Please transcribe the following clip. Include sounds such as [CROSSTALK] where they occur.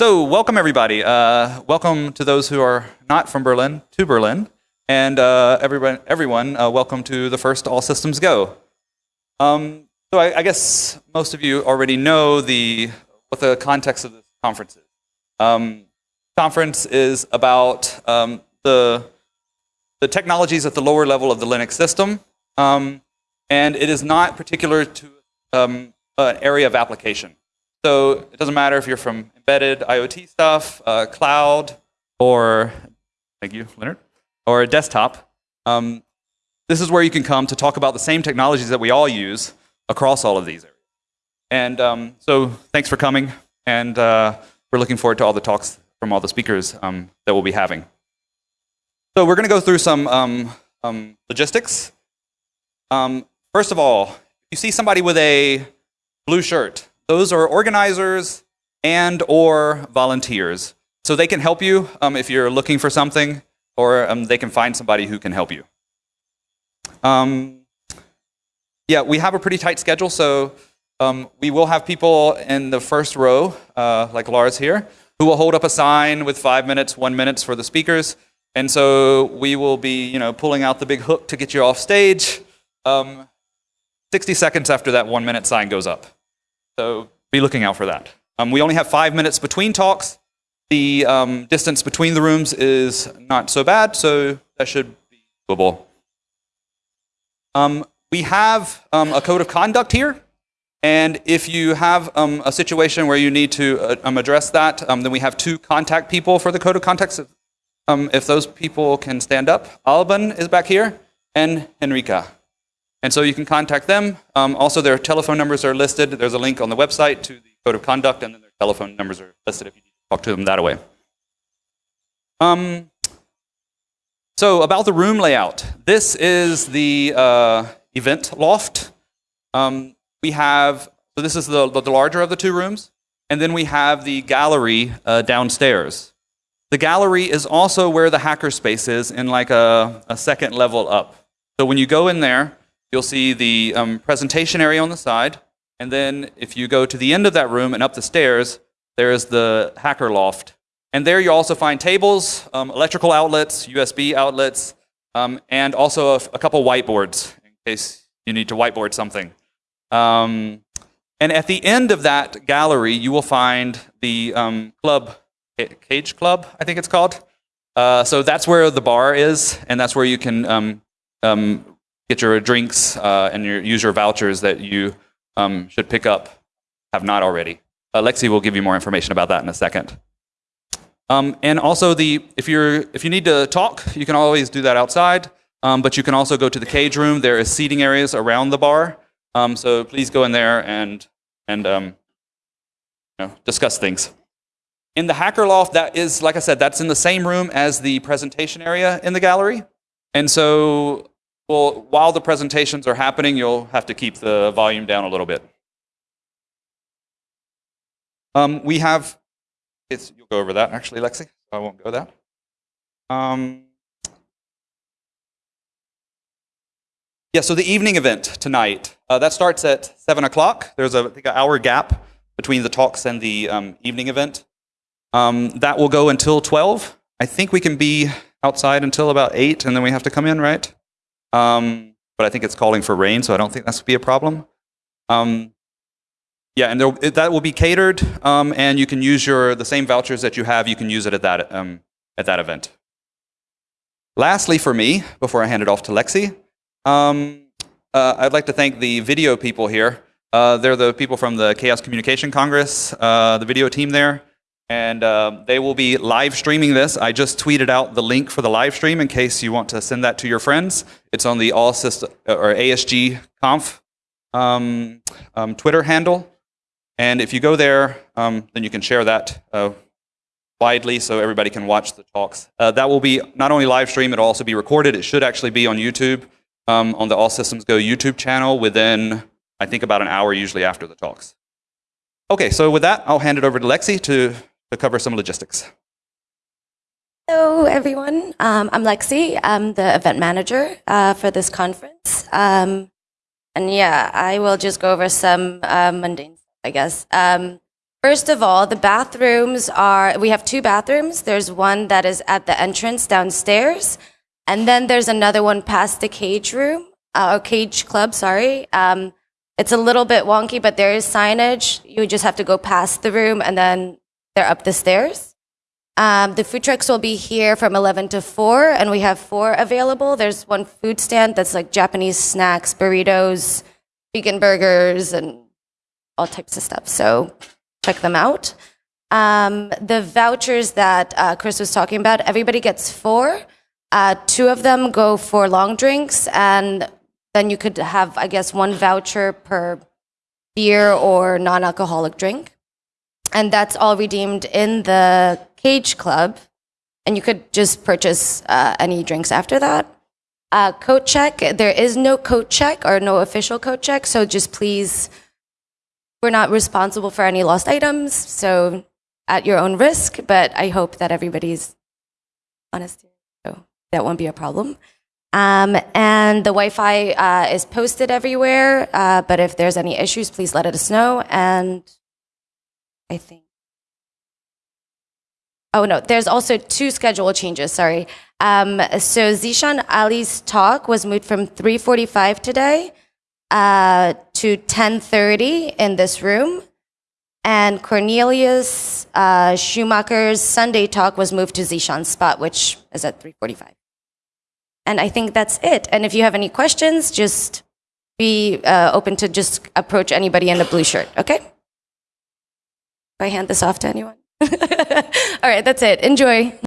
So, welcome everybody. Uh, welcome to those who are not from Berlin to Berlin, and uh, everyone, everyone uh, welcome to the first All Systems Go. Um, so, I, I, guess most of you already know the what the context of this conference is. Um, conference is about um, the the technologies at the lower level of the Linux system, um, and it is not particular to um, an area of application. So it doesn't matter if you're from embedded IoT stuff, uh, cloud, or thank you, Lennart, or a desktop. Um, this is where you can come to talk about the same technologies that we all use across all of these areas. And um, so thanks for coming, and uh, we're looking forward to all the talks from all the speakers um, that we'll be having. So we're going to go through some um, um, logistics. Um, first of all, you see somebody with a blue shirt. Those are organizers and or volunteers. So they can help you um, if you're looking for something, or um, they can find somebody who can help you. Um, yeah, we have a pretty tight schedule, so um, we will have people in the first row, uh, like Lars here, who will hold up a sign with five minutes, one minutes for the speakers. And so we will be, you know, pulling out the big hook to get you off stage. Um, 60 seconds after that one minute sign goes up. So be looking out for that. Um, we only have five minutes between talks. The um, distance between the rooms is not so bad, so that should be doable. Um, we have um, a code of conduct here. And if you have um, a situation where you need to uh, um, address that, then we have two contact people for the code of conduct. if those people can stand up, Alban is back here, and Henrika. And so you can contact them. Also, their telephone numbers are listed. There's a link on the website to the code of conduct, and then their telephone numbers are listed if you need to talk to them that way. Um, so about the room layout. This is the uh, event loft. Um, we have, so this is the, the larger of the two rooms. And then we have the gallery uh, downstairs. The gallery is also where the hackerspace is in like a, a second level up. So when you go in there, You'll see the um, presentation area on the side. And then if you go to the end of that room and up the stairs, there is the hacker loft. And there you also find tables, um, electrical outlets, USB outlets, um, and also a, a, couple whiteboards in case you need to whiteboard something. Um, and at the end of that gallery, you will find the um, club, Cage Club, I think it's called. Uh, so that's where the bar is, and that's where you can um, um, get your drinks uh, and your, use your vouchers that you um, should pick up, have not already. Alexi will give you more information about that in a second. Um, and also, the, if, you're, if you need to talk, you can always do that outside, um, but you can also go to the cage room. There is seating areas around the bar, um, so please go in there and, and um, you know, discuss things. In the hacker loft, that is, like I said, that's in the same room as the presentation area in the gallery. And so well, while the presentations are happening, you'll have to keep the volume down a little bit. Um, we have, you'll go over that actually, Lexi. I won't go that. Um, yeah, so the evening event tonight, uh, that starts at 7 o'clock. There's a, I think, an hour gap between the talks and the um, evening event. Um, that will go until 12. I think we can be outside until about 8, and then we have to come in, right? Um, but I think it's calling for rain, so I don't think that's be a problem. Um, yeah, and there, that will be catered, um, and you can use your the same vouchers that you have. You can use it at that um, at that event. Lastly, for me, before I hand it off to Lexi, um, uh, I'd like to thank the video people here. Uh, they're the people from the Chaos Communication Congress, uh, the video team there and uh, they will be live streaming this. I just tweeted out the link for the live stream in case you want to send that to your friends. It's on the all system or ASG Conf um, um, Twitter handle, and if you go there, um, then you can share that uh, widely so everybody can watch the talks. Uh, that will be not only live stream; it'll also be recorded. It should actually be on YouTube um, on the All Systems Go YouTube channel within I think about an hour usually after the talks. Okay, so with that, I'll hand it over to Lexi to to cover some logistics. Hello, everyone. Um, I'm Lexi. I'm the event manager uh, for this conference. Um, and yeah, I will just go over some uh, mundane stuff, I guess. Um, First of all, the bathrooms are, we have two bathrooms. There's one that is at the entrance downstairs, and then there's another one past the cage room, uh, or cage club, sorry. Um, it's a little bit wonky, but there is signage. You just have to go past the room, and then they're up the stairs. Um, the food trucks will be here from 11 to 4, and we have four available. There's one food stand that's like Japanese snacks, burritos, vegan burgers, and all types of stuff. So check them out. Um, the vouchers that uh, Chris was talking about, everybody gets four. Uh, two of them go for long drinks, and then you could have, I guess, one voucher per beer or non alcoholic drink. And that's all redeemed in the Cage Club. And you could just purchase uh, any drinks after that. Uh, coat check, there is no coat check or no official coat check, so just please we're not responsible for any lost items, so at your own risk, but I hope that everybody's honest, so that won't be a problem. Um, and the Wi Fi uh, is posted everywhere, uh, but if there's any issues, please let us know. And I think. Oh no, there's also two schedule changes. Sorry. Um, so Zeeshan Ali's talk was moved from 3:45 today uh, to 10:30 in this room, and Cornelius uh, Schumacher's Sunday talk was moved to Zeeshan's spot, which is at 3:45. And I think that's it. And if you have any questions, just be uh, open to just approach anybody in a blue shirt. Okay? Do I hand this off to anyone? [LAUGHS] All right, that's it. Enjoy.